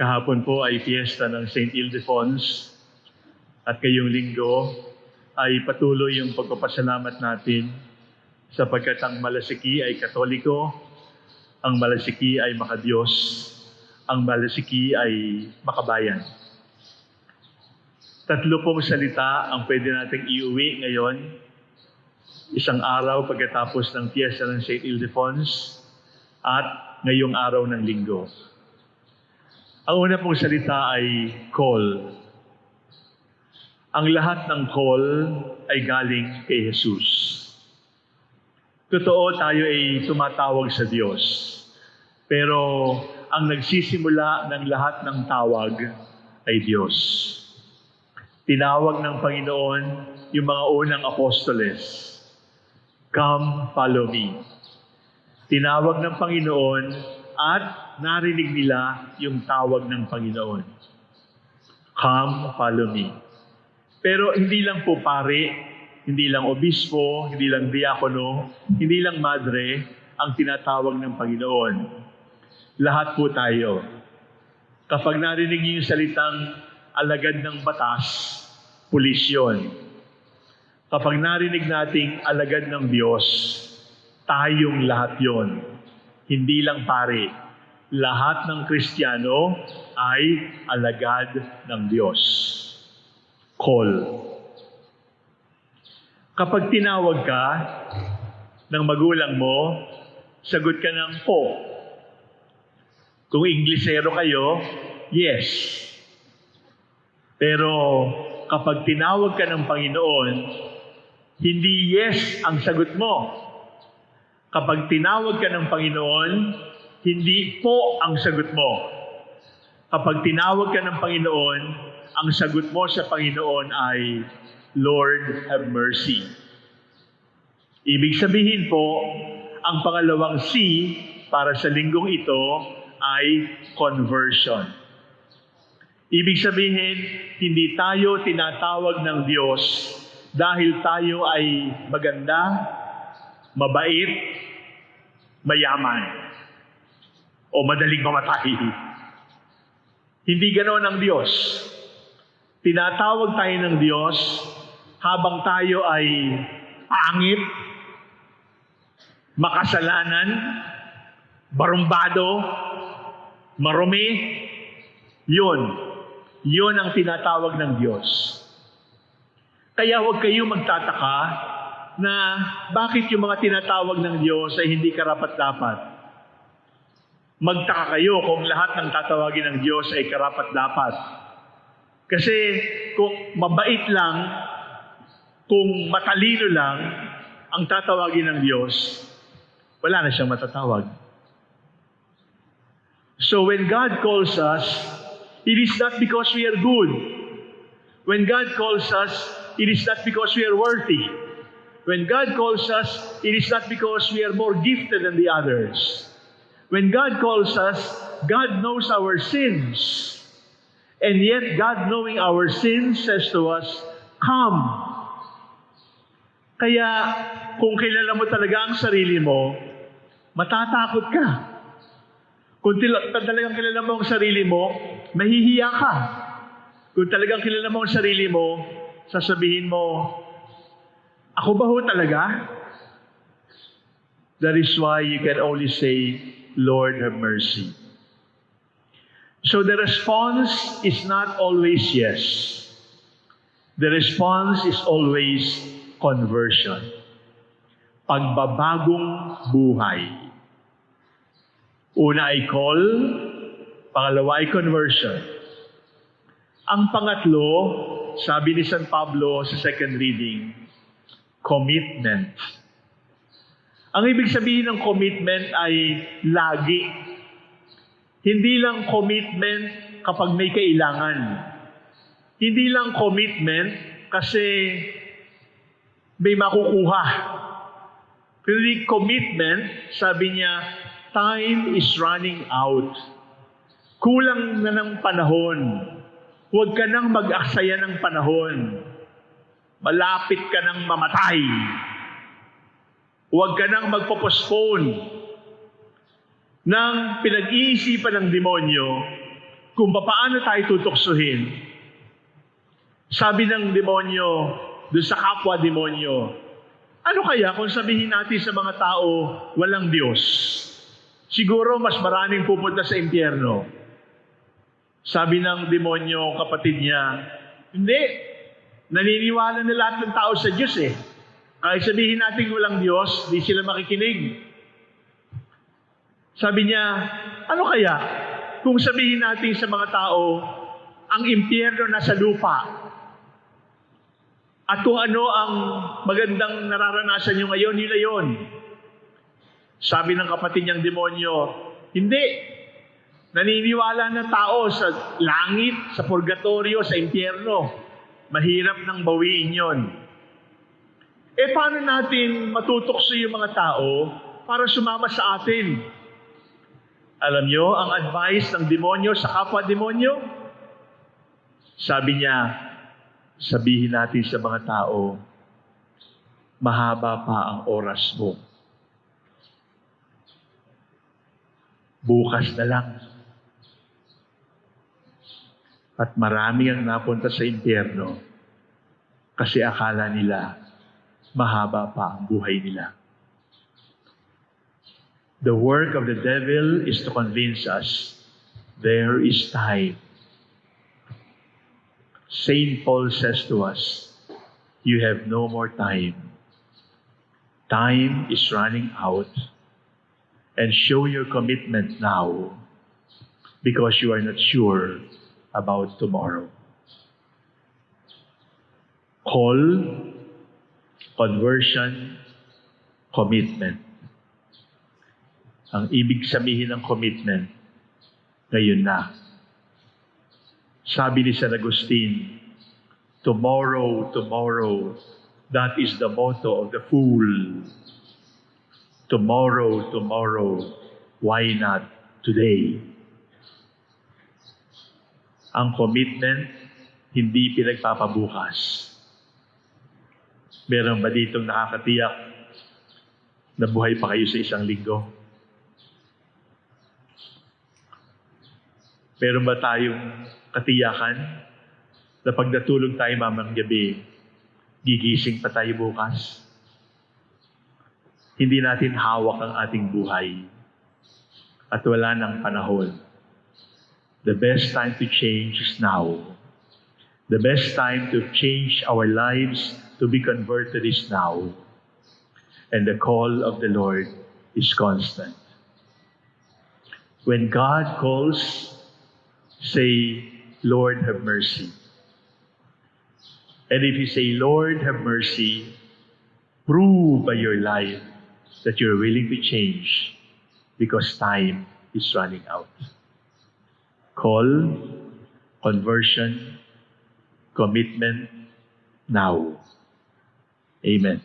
Kahapon po ay fiesta ng St. Ildefonse at kayong linggo ay patuloy yung pagpapasalamat natin sapagkat ang Malasiki ay Katoliko, ang Malasiki ay makadiyos, ang Malasiki ay makabayan. Tatlo pong salita ang pwede nating iuwi ngayon. Isang araw pagkatapos ng fiesta ng St. Ildefonse at ngayong araw ng linggo. Ang una pong salita ay call. Ang lahat ng call ay galing kay Jesus. Totoo tayo ay tumatawag sa Diyos. Pero ang nagsisimula ng lahat ng tawag ay Diyos. Tinawag ng Panginoon yung mga unang apostoles. Come, follow me. Tinawag ng Panginoon at narinig nila yung tawag ng Panginoon. Come, follow me. Pero hindi lang po pare, hindi lang obispo, hindi lang diakono, hindi lang madre ang tinatawag ng Panginoon. Lahat po tayo. Kapag narinig niyo yung salitang alagad ng batas, pulis yun. Kapag narinig nating alagad ng Diyos, tayong lahat yon. Hindi lang pare. Lahat ng Kristiyano ay alagad ng Diyos. Call. Kapag tinawag ka ng magulang mo, sagot ka ng po. Kung Inglesero kayo, yes. Pero kapag tinawag ka ng Panginoon, hindi yes ang sagot mo. Kapag tinawag ka ng Panginoon, hindi po ang sagot mo. Kapag tinawag ka ng Panginoon, ang sagot mo sa Panginoon ay, Lord, have mercy. Ibig sabihin po, ang pangalawang C para sa linggong ito ay conversion. Ibig sabihin, hindi tayo tinatawag ng Diyos dahil tayo ay maganda, mabait, mayaman, o madaling mamatay. Hindi ganoon ang Diyos. Tinatawag tayo ng Diyos habang tayo ay pangit, makasalanan, barumbado, marumi, yun. Yun ang tinatawag ng Diyos. Kaya huwag kayo magtataka na bakit yung mga tinatawag ng Diyos ay hindi karapat-dapat. Magtaka kayo kung lahat ng tatawagin ng Diyos ay karapat-dapat. Kasi kung mabait lang, kung matalino lang ang tatawagin ng Diyos, wala na siyang matatawag. So when God calls us, it is not because we are good. When God calls us, it is not because we are worthy. When God calls us, it is not because we are more gifted than the others. When God calls us, God knows our sins. And yet, God knowing our sins says to us, Come. Kaya, kung kilala mo talaga ang sarili mo, matatakot ka. Kung talagang kilala mo ang sarili mo, mahihiya ka. Kung talagang kilala mo ang sarili mo, sasabihin mo, ako ba ho talaga? That is why you can only say, Lord, have mercy. So the response is not always yes. The response is always conversion. Pagbabagong buhay. Una ay call, pangalawa ay conversion. Ang pangatlo, sabi ni San Pablo sa second reading, commitment. Ang ibig sabihin ng commitment ay lagi. Hindi lang commitment kapag may kailangan. Hindi lang commitment kasi may makukuha. Hindi commitment, sabi niya, time is running out. Kulang na ng panahon. Huwag ka nang mag-aksaya ng panahon. Malapit ka nang mamatay. Huwag ka nang magpo-postpone. ng pinag-iisipan ng demonyo kung paano tayo tutuksohin. Sabi ng demonyo, doon sa kapwa demonyo, ano kaya kung sabihin natin sa mga tao, walang Diyos? Siguro mas maraming pupunta sa impyerno. Sabi ng demonyo, kapatid niya, hindi. Naniniwala na lahat ng tao sa Diyos eh. Kahit sabihin natin walang Diyos, di sila makikinig. Sabi niya, ano kaya kung sabihin natin sa mga tao, ang impyerno nasa lupa, at kung ano ang magandang nararanasan nyo ngayon, nila yon. Sabi ng kapatid niyang demonyo, hindi. Naniniwala na tao sa langit, sa purgatorio, sa impyerno. Mahirap nang bawiin yon. Eh paano natin matutokso yung mga tao para sumama sa atin? Alam nyo, ang advice ng demonyo sa kapwa-demonyo? Sabi niya, sabihin natin sa mga tao, mahaba pa ang oras mo. Bukas na lang. At marami ang napunta sa impyerno kasi akala nila mahaba pa ang buhay nila. The work of the devil is to convince us there is time. Saint Paul says to us, you have no more time. Time is running out. And show your commitment now because you are not sure about tomorrow. Call, conversion, commitment. Ang ibig sabihin ng commitment, ngayon na. Sabi ni San Agustin, tomorrow, tomorrow, that is the motto of the fool. Tomorrow, tomorrow, why not today? Ang commitment, hindi pinagpapabukas. Meron ba ditong nakakatiyak na buhay pa kayo sa isang linggo? Meron ba tayong katiyakan na pag natulog tayo mamang gabi, gigising pa tayo bukas? Hindi natin hawak ang ating buhay at wala ng panahon. The best time to change is now. The best time to change our lives to be converted is now. And the call of the Lord is constant. When God calls, say, Lord, have mercy. And if you say, Lord, have mercy, prove by your life that you're willing to change because time is running out. Call, conversion, commitment now. Amen.